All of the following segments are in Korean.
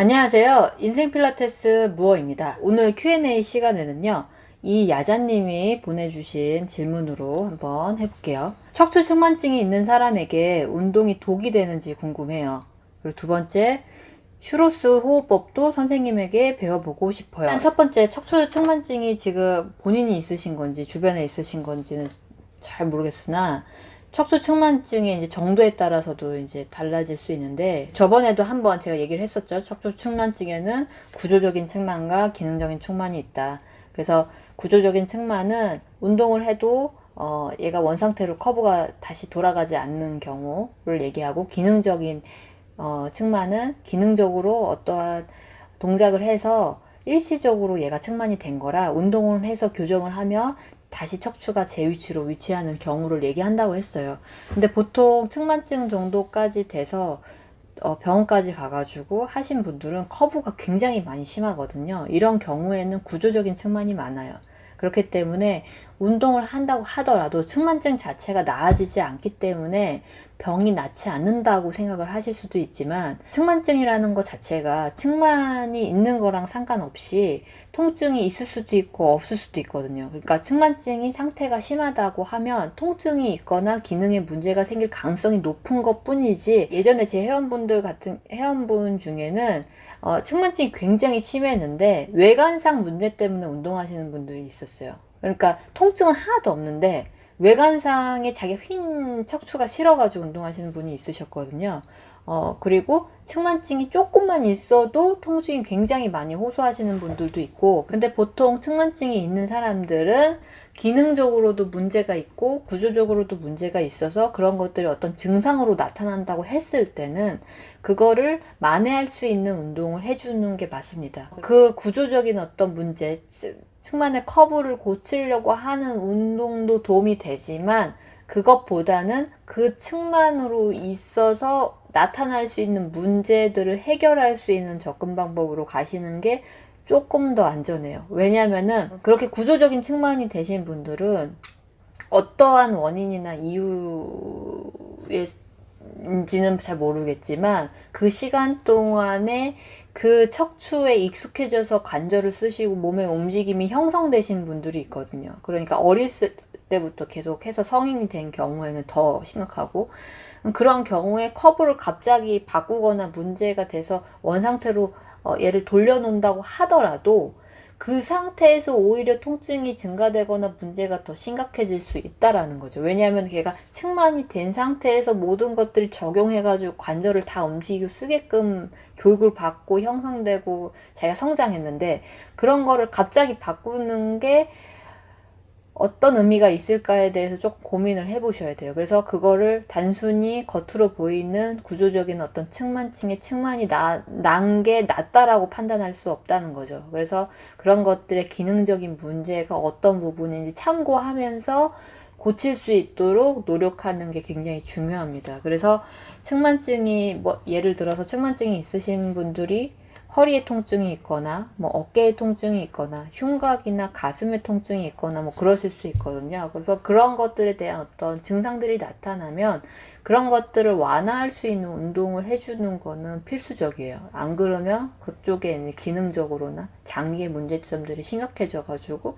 안녕하세요. 인생 필라테스 무어입니다. 오늘 Q&A 시간에는요. 이 야자님이 보내주신 질문으로 한번 해볼게요. 척추 측만증이 있는 사람에게 운동이 독이 되는지 궁금해요. 그리고 두 번째, 슈로스 호흡법도 선생님에게 배워보고 싶어요. 첫 번째, 척추 측만증이 지금 본인이 있으신 건지 주변에 있으신 건지는 잘 모르겠으나 척추 측만증의 이제 정도에 따라서도 이제 달라질 수 있는데 저번에도 한번 제가 얘기를 했었죠. 척추 측만증에는 구조적인 측만과 기능적인 측만이 있다. 그래서 구조적인 측만은 운동을 해도 어 얘가 원상태로 커브가 다시 돌아가지 않는 경우를 얘기하고 기능적인 어 측만은 기능적으로 어떠한 동작을 해서 일시적으로 얘가 측만이 된 거라 운동을 해서 교정을 하면 다시 척추가 제 위치로 위치하는 경우를 얘기한다고 했어요. 근데 보통 측만증 정도까지 돼서 어, 병원까지 가가지고 하신 분들은 커브가 굉장히 많이 심하거든요. 이런 경우에는 구조적인 측만이 많아요. 그렇기 때문에 운동을 한다고 하더라도 측만증 자체가 나아지지 않기 때문에 병이 낫지 않는다고 생각을 하실 수도 있지만 측만증이라는 것 자체가 측만이 있는 거랑 상관없이 통증이 있을 수도 있고 없을 수도 있거든요. 그러니까 측만증이 상태가 심하다고 하면 통증이 있거나 기능에 문제가 생길 가능성이 높은 것 뿐이지 예전에 제 회원분들 같은 회원분 중에는 어, 측만증이 굉장히 심했는데 외관상 문제 때문에 운동하시는 분들이 있었어요. 그러니까 통증은 하나도 없는데 외관상에 자기 휜 척추가 싫어가지고 운동하시는 분이 있으셨거든요. 어, 그리고 측만증이 조금만 있어도 통증이 굉장히 많이 호소하시는 분들도 있고 근데 보통 측만증이 있는 사람들은 기능적으로도 문제가 있고 구조적으로도 문제가 있어서 그런 것들이 어떤 증상으로 나타난다고 했을 때는 그거를 만회할 수 있는 운동을 해주는 게 맞습니다. 그 구조적인 어떤 문제, 측만의 커브를 고치려고 하는 운동도 도움이 되지만 그것보다는 그 측만으로 있어서 나타날 수 있는 문제들을 해결할 수 있는 접근 방법으로 가시는 게 조금 더 안전해요. 왜냐하면 그렇게 구조적인 측만이 되신 분들은 어떠한 원인이나 이유 인지는 잘 모르겠지만 그 시간 동안에 그 척추에 익숙해져서 관절을 쓰시고 몸의 움직임이 형성되신 분들이 있거든요. 그러니까 어렸을 때부터 계속해서 성인이 된 경우에는 더 심각하고 그런 경우에 커브를 갑자기 바꾸거나 문제가 돼서 원상태로 어, 얘를 돌려놓는다고 하더라도 그 상태에서 오히려 통증이 증가되거나 문제가 더 심각해질 수 있다라는 거죠. 왜냐하면 걔가 측만이 된 상태에서 모든 것들을 적용해가지고 관절을 다 움직이고 쓰게끔 교육을 받고 형성되고 자기가 성장했는데 그런 거를 갑자기 바꾸는 게 어떤 의미가 있을까에 대해서 조금 고민을 해보셔야 돼요. 그래서 그거를 단순히 겉으로 보이는 구조적인 어떤 측만층의 측만이 난 게 낫다라고 판단할 수 없다는 거죠. 그래서 그런 것들의 기능적인 문제가 어떤 부분인지 참고하면서 고칠 수 있도록 노력하는 게 굉장히 중요합니다. 그래서 측만증이 뭐 예를 들어서 측만증이 있으신 분들이 허리에 통증이 있거나 뭐 어깨에 통증이 있거나 흉곽이나 가슴에 통증이 있거나 뭐 그러실 수 있거든요. 그래서 그런 것들에 대한 어떤 증상들이 나타나면 그런 것들을 완화할 수 있는 운동을 해주는 거는 필수적이에요. 안 그러면 그쪽에 기능적으로나 장기의 문제점들이 심각해져 가지고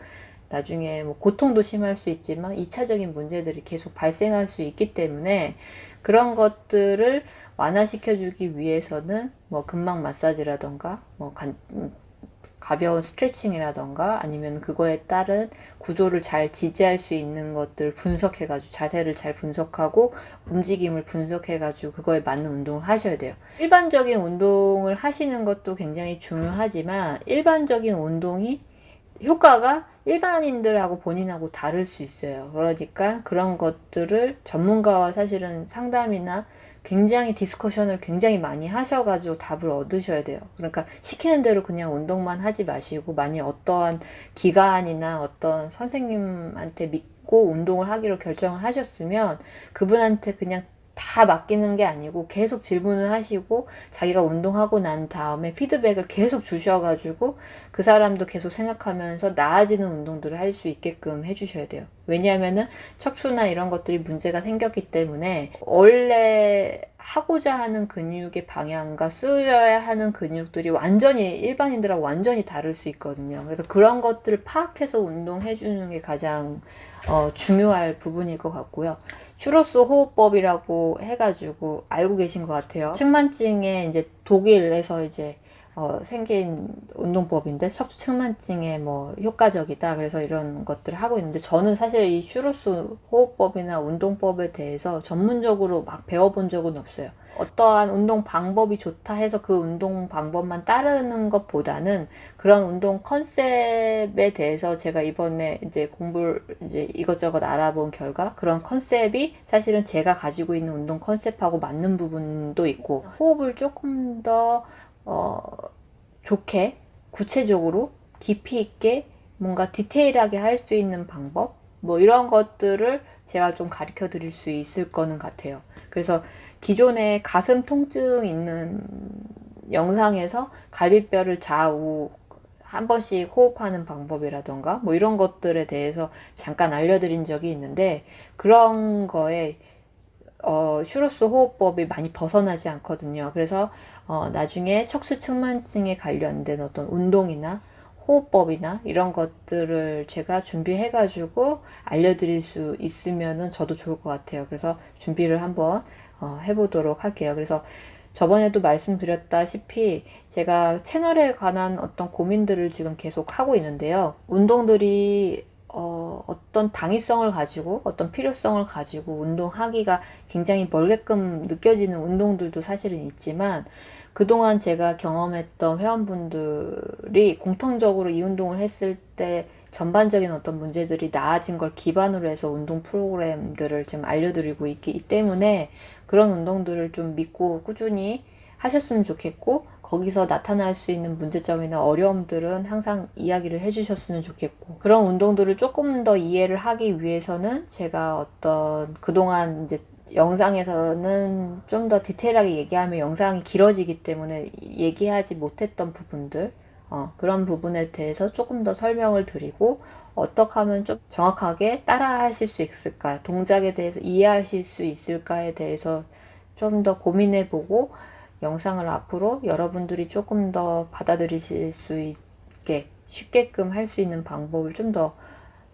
나중에 뭐 고통도 심할 수 있지만 2차적인 문제들이 계속 발생할 수 있기 때문에 그런 것들을 완화시켜 주기 위해서는 뭐 근막 마사지라던가 뭐 간, 가벼운 스트레칭이라던가 아니면 그거에 따른 구조를 잘 지지할 수 있는 것들 분석해가지고 자세를 잘 분석하고 움직임을 분석해가지고 그거에 맞는 운동을 하셔야 돼요. 일반적인 운동을 하시는 것도 굉장히 중요하지만 일반적인 운동이 효과가 일반인들하고 본인하고 다를 수 있어요. 그러니까 그런 것들을 전문가와 사실은 상담이나 굉장히 discussion을 굉장히 많이 하셔가지고 답을 얻으셔야 돼요. 그러니까 시키는 대로 그냥 운동만 하지 마시고 만약 어떠한 기관이나 어떤 선생님한테 믿고 운동을 하기로 결정을 하셨으면 그분한테 그냥 다 맡기는 게 아니고 계속 질문을 하시고 자기가 운동하고 난 다음에 피드백을 계속 주셔가지고 그 사람도 계속 생각하면서 나아지는 운동들을 할 수 있게끔 해주셔야 돼요. 왜냐하면은 척추나 이런 것들이 문제가 생겼기 때문에 원래 하고자 하는 근육의 방향과 쓰여야 하는 근육들이 완전히 일반인들하고 완전히 다를 수 있거든요. 그래서 그런 것들을 파악해서 운동해 주는 게 가장 어, 중요할 부분일 것 같고요. 슈로스 호흡법이라고 해가지고 알고 계신 것 같아요. 측만증에 이제 독일에서 이제 어, 생긴 운동법인데 척추 측만증에 뭐 효과적이다 그래서 이런 것들을 하고 있는데 저는 사실 이 슈로스 호흡법이나 운동법에 대해서 전문적으로 막 배워본 적은 없어요. 어떠한 운동 방법이 좋다 해서 그 운동 방법만 따르는 것보다는 그런 운동 컨셉에 대해서 제가 이번에 이제 공부를 이제 이것저것 알아본 결과 그런 컨셉이 사실은 제가 가지고 있는 운동 컨셉하고 맞는 부분도 있고 호흡을 조금 더 어, 좋게 구체적으로 깊이 있게 뭔가 디테일하게 할 수 있는 방법 뭐 이런 것들을 제가 좀 가르쳐 드릴 수 있을 거는 같아요. 그래서 기존에 가슴 통증 있는 영상에서 갈비뼈를 좌우 한 번씩 호흡하는 방법이라던가 뭐 이런 것들에 대해서 잠깐 알려드린 적이 있는데 그런 거에 어, 슈로스 호흡법이 많이 벗어나지 않거든요. 그래서 어, 나중에 척수 측만증에 관련된 어떤 운동이나 호흡법이나 이런 것들을 제가 준비해가지고 알려드릴 수 있으면 저도 좋을 것 같아요. 그래서 준비를 한번 어, 해보도록 할게요. 그래서 저번에도 말씀드렸다시피 제가 채널에 관한 어떤 고민들을 지금 계속 하고 있는데요. 운동들이 어, 어떤 당위성을 가지고 어떤 필요성을 가지고 운동하기가 굉장히 멀게끔 느껴지는 운동들도 사실은 있지만 그동안 제가 경험했던 회원분들이 공통적으로 이 운동을 했을 때 전반적인 어떤 문제들이 나아진 걸 기반으로 해서 운동 프로그램들을 좀 알려드리고 있기 때문에 그런 운동들을 좀 믿고 꾸준히 하셨으면 좋겠고 거기서 나타날 수 있는 문제점이나 어려움들은 항상 이야기를 해주셨으면 좋겠고 그런 운동들을 조금 더 이해를 하기 위해서는 제가 어떤 그동안 이제 영상에서는 좀 더 디테일하게 얘기하면 영상이 길어지기 때문에 얘기하지 못했던 부분들 어, 그런 부분에 대해서 조금 더 설명을 드리고 어떻게 하면 좀 정확하게 따라 하실 수 있을까 동작에 대해서 이해하실 수 있을까에 대해서 좀 더 고민해 보고 영상을 앞으로 여러분들이 조금 더 받아들이실 수 있게 쉽게끔 할 수 있는 방법을 좀 더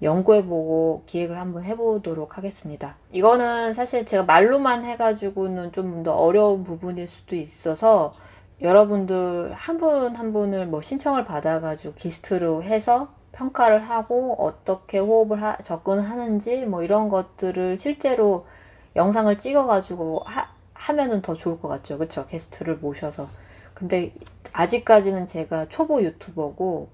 연구해보고 기획을 한번 해보도록 하겠습니다. 이거는 사실 제가 말로만 해가지고는 좀 더 어려운 부분일 수도 있어서 여러분들 한분한 분을 뭐 신청을 받아가지고 게스트로 해서 평가를 하고 어떻게 호흡을 하, 접근하는지 뭐 이런 것들을 실제로 영상을 찍어가지고 하, 하면은 더 좋을 것 같죠. 그쵸? 게스트를 모셔서. 근데 아직까지는 제가 초보 유튜버고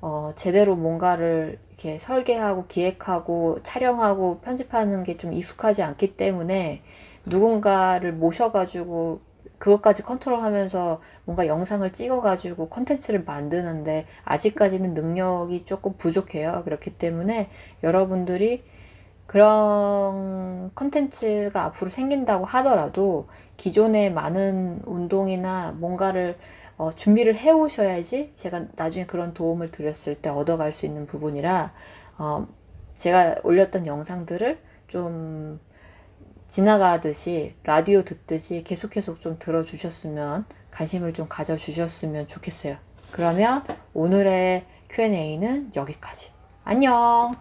어, 제대로 뭔가를 이렇게 설계하고 기획하고 촬영하고 편집하는 게 좀 익숙하지 않기 때문에 누군가를 모셔가지고 그것까지 컨트롤하면서 뭔가 영상을 찍어가지고 컨텐츠를 만드는데 아직까지는 능력이 조금 부족해요. 그렇기 때문에 여러분들이 그런 컨텐츠가 앞으로 생긴다고 하더라도 기존의 많은 운동이나 뭔가를 어, 준비를 해 오셔야지 제가 나중에 그런 도움을 드렸을 때 얻어갈 수 있는 부분이라 어, 제가 올렸던 영상들을 좀 지나가듯이 라디오 듣듯이 계속 계속 좀 들어주셨으면 관심을 좀 가져주셨으면 좋겠어요. 그러면 오늘의 Q&A는 여기까지. 안녕!